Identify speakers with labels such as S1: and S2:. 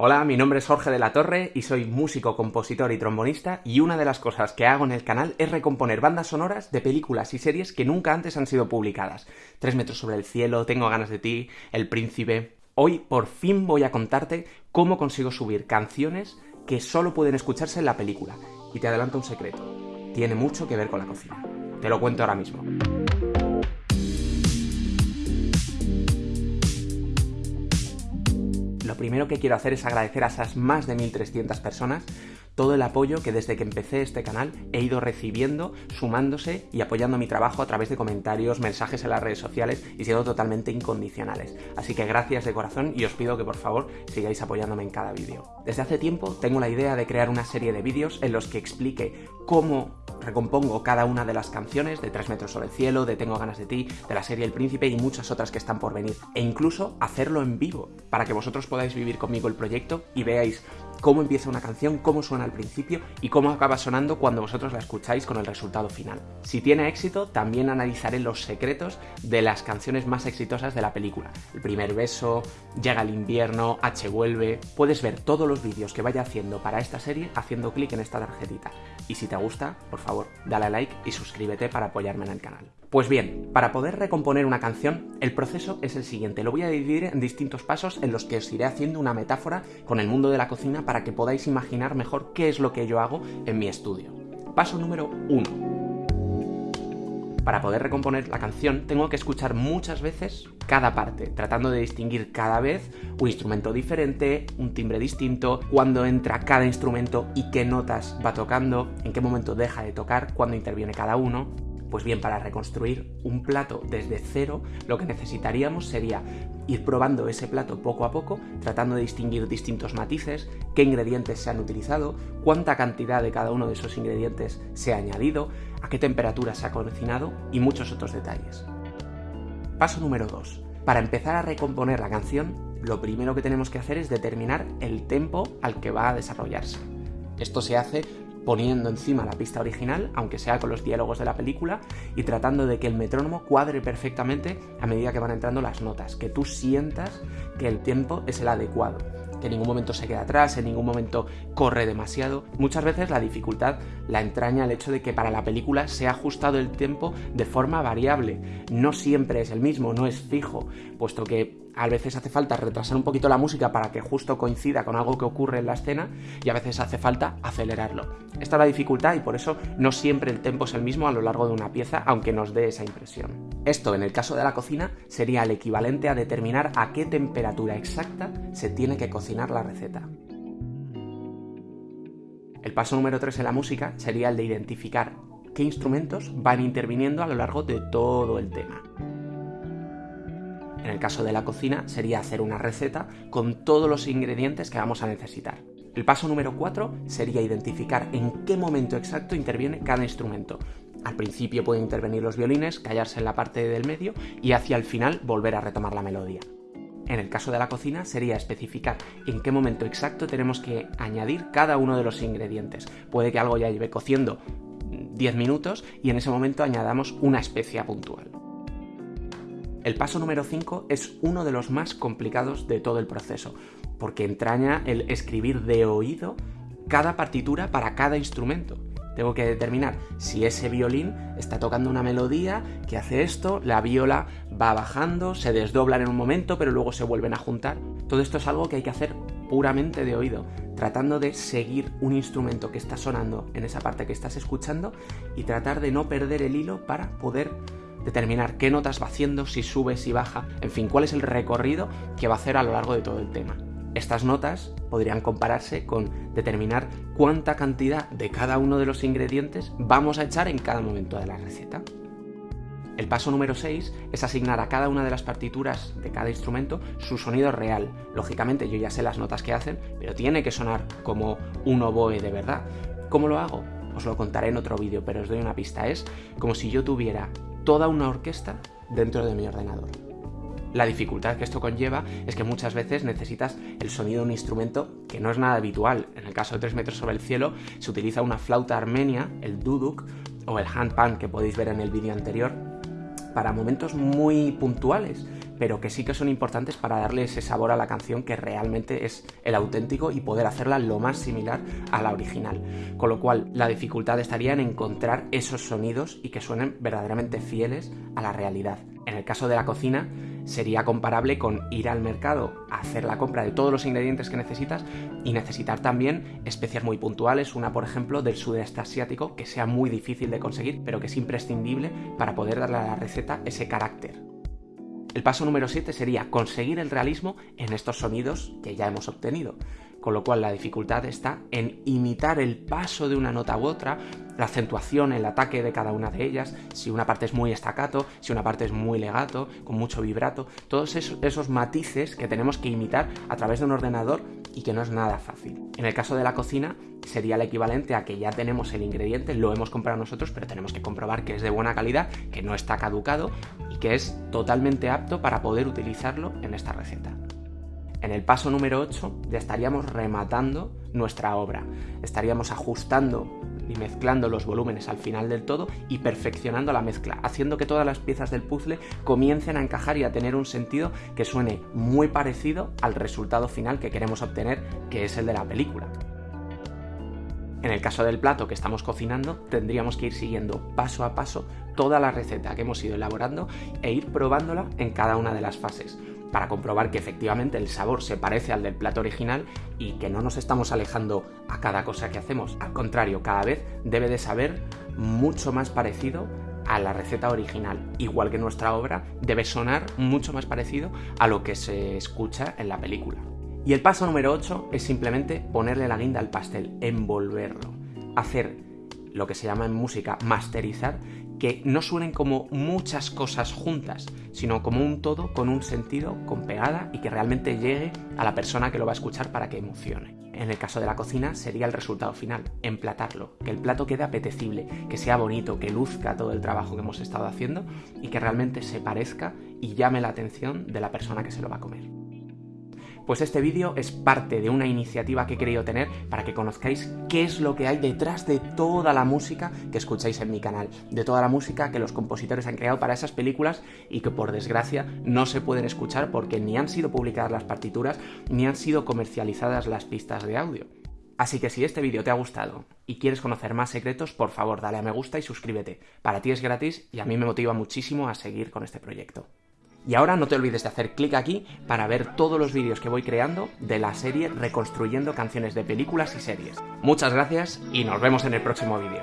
S1: Hola, mi nombre es Jorge de la Torre y soy músico, compositor y trombonista y una de las cosas que hago en el canal es recomponer bandas sonoras de películas y series que nunca antes han sido publicadas. Tres metros sobre el cielo, Tengo ganas de ti, El Príncipe... Hoy por fin voy a contarte cómo consigo subir canciones que solo pueden escucharse en la película. Y te adelanto un secreto, tiene mucho que ver con la cocina. Te lo cuento ahora mismo. Primero que quiero hacer es agradecer a esas más de 1.300 personas todo el apoyo que desde que empecé este canal he ido recibiendo, sumándose y apoyando mi trabajo a través de comentarios, mensajes en las redes sociales y siendo totalmente incondicionales. Así que gracias de corazón y os pido que por favor sigáis apoyándome en cada vídeo. Desde hace tiempo tengo la idea de crear una serie de vídeos en los que explique cómo recompongo cada una de las canciones de Tres metros sobre el cielo, de Tengo ganas de ti, de la serie El Príncipe y muchas otras que están por venir. E incluso hacerlo en vivo, para que vosotros podáis vivir conmigo el proyecto y veáis cómo empieza una canción, cómo suena al principio y cómo acaba sonando cuando vosotros la escucháis con el resultado final. Si tiene éxito, también analizaré los secretos de las canciones más exitosas de la película. El primer beso, Llega el invierno, H vuelve... Puedes ver todos los vídeos que vaya haciendo para esta serie haciendo clic en esta tarjetita. Y si te gusta, por favor, dale a like y suscríbete para apoyarme en el canal. Pues bien, para poder recomponer una canción, el proceso es el siguiente. Lo voy a dividir en distintos pasos en los que os iré haciendo una metáfora con el mundo de la cocina para que podáis imaginar mejor qué es lo que yo hago en mi estudio. Paso número 1. Para poder recomponer la canción tengo que escuchar muchas veces cada parte, tratando de distinguir cada vez un instrumento diferente, un timbre distinto, cuándo entra cada instrumento y qué notas va tocando, en qué momento deja de tocar, cuándo interviene cada uno. Pues bien, para reconstruir un plato desde cero, lo que necesitaríamos sería ir probando ese plato poco a poco, tratando de distinguir distintos matices, qué ingredientes se han utilizado, cuánta cantidad de cada uno de esos ingredientes se ha añadido, a qué temperatura se ha cocinado y muchos otros detalles. Paso número 2. Para empezar a recomponer la canción, lo primero que tenemos que hacer es determinar el tempo al que va a desarrollarse. Esto se hace poniendo encima la pista original, aunque sea con los diálogos de la película, y tratando de que el metrónomo cuadre perfectamente a medida que van entrando las notas, que tú sientas que el tiempo es el adecuado, que en ningún momento se queda atrás, en ningún momento corre demasiado. Muchas veces la dificultad la entraña el hecho de que para la película se ha ajustado el tiempo de forma variable, no siempre es el mismo, no es fijo, puesto que a veces hace falta retrasar un poquito la música para que justo coincida con algo que ocurre en la escena y a veces hace falta acelerarlo. Esta es la dificultad y por eso no siempre el tempo es el mismo a lo largo de una pieza, aunque nos dé esa impresión. Esto, en el caso de la cocina, sería el equivalente a determinar a qué temperatura exacta se tiene que cocinar la receta. El paso número 3 en la música sería el de identificar qué instrumentos van interviniendo a lo largo de todo el tema. En el caso de la cocina sería hacer una receta con todos los ingredientes que vamos a necesitar. El paso número 4 sería identificar en qué momento exacto interviene cada instrumento. Al principio pueden intervenir los violines, callarse en la parte del medio y hacia el final volver a retomar la melodía. En el caso de la cocina sería especificar en qué momento exacto tenemos que añadir cada uno de los ingredientes. Puede que algo ya lleve cociendo 10 minutos y en ese momento añadamos una especia puntual. El paso número 5 es uno de los más complicados de todo el proceso, porque entraña el escribir de oído cada partitura para cada instrumento. Tengo que determinar si ese violín está tocando una melodía que hace esto, la viola va bajando, se desdoblan en un momento, pero luego se vuelven a juntar. Todo esto es algo que hay que hacer puramente de oído, tratando de seguir un instrumento que está sonando en esa parte que estás escuchando y tratar de no perder el hilo para poder determinar qué notas va haciendo, si sube, si baja, en fin, cuál es el recorrido que va a hacer a lo largo de todo el tema. Estas notas podrían compararse con determinar cuánta cantidad de cada uno de los ingredientes vamos a echar en cada momento de la receta. El paso número 6 es asignar a cada una de las partituras de cada instrumento su sonido real. Lógicamente yo ya sé las notas que hacen, pero tiene que sonar como un oboe de verdad. ¿Cómo lo hago? Os lo contaré en otro vídeo, pero os doy una pista. Es como si yo tuviera toda una orquesta dentro de mi ordenador. La dificultad que esto conlleva es que muchas veces necesitas el sonido de un instrumento que no es nada habitual. En el caso de 3 metros sobre el cielo se utiliza una flauta armenia, el duduk, o el handpan que podéis ver en el vídeo anterior, para momentos muy puntuales, pero que sí que son importantes para darle ese sabor a la canción que realmente es el auténtico y poder hacerla lo más similar a la original. Con lo cual, la dificultad estaría en encontrar esos sonidos y que suenen verdaderamente fieles a la realidad. En el caso de la cocina, sería comparable con ir al mercado hacer la compra de todos los ingredientes que necesitas y necesitar también especias muy puntuales, una por ejemplo del sudeste asiático que sea muy difícil de conseguir pero que es imprescindible para poder darle a la receta ese carácter. El paso número 7 sería conseguir el realismo en estos sonidos que ya hemos obtenido con lo cual la dificultad está en imitar el paso de una nota u otra, la acentuación, el ataque de cada una de ellas, si una parte es muy estacato, si una parte es muy legato, con mucho vibrato, todos esos, matices que tenemos que imitar a través de un ordenador y que no es nada fácil. En el caso de la cocina sería el equivalente a que ya tenemos el ingrediente, lo hemos comprado nosotros, pero tenemos que comprobar que es de buena calidad, que no está caducado que es totalmente apto para poder utilizarlo en esta receta. En el paso número 8 ya estaríamos rematando nuestra obra, estaríamos ajustando y mezclando los volúmenes al final del todo y perfeccionando la mezcla, haciendo que todas las piezas del puzzle comiencen a encajar y a tener un sentido que suene muy parecido al resultado final que queremos obtener, que es el de la película. En el caso del plato que estamos cocinando, tendríamos que ir siguiendo paso a paso toda la receta que hemos ido elaborando e ir probándola en cada una de las fases para comprobar que efectivamente el sabor se parece al del plato original y que no nos estamos alejando a cada cosa que hacemos. Al contrario, cada vez debe de saber mucho más parecido a la receta original, igual que nuestra obra debe sonar mucho más parecido a lo que se escucha en la película. Y el paso número 8 es simplemente ponerle la guinda al pastel, envolverlo, hacer lo que se llama en música masterizar que no suenen como muchas cosas juntas, sino como un todo con un sentido, con pegada y que realmente llegue a la persona que lo va a escuchar para que emocione. En el caso de la cocina sería el resultado final, emplatarlo, que el plato quede apetecible, que sea bonito, que luzca todo el trabajo que hemos estado haciendo y que realmente se parezca y llame la atención de la persona que se lo va a comer. Pues este vídeo es parte de una iniciativa que he querido tener para que conozcáis qué es lo que hay detrás de toda la música que escucháis en mi canal, de toda la música que los compositores han creado para esas películas y que por desgracia no se pueden escuchar porque ni han sido publicadas las partituras ni han sido comercializadas las pistas de audio. Así que si este vídeo te ha gustado y quieres conocer más secretos, por favor dale a me gusta y suscríbete. Para ti es gratis y a mí me motiva muchísimo a seguir con este proyecto. Y ahora no te olvides de hacer clic aquí para ver todos los vídeos que voy creando de la serie Reconstruyendo canciones de películas y series. Muchas gracias y nos vemos en el próximo vídeo.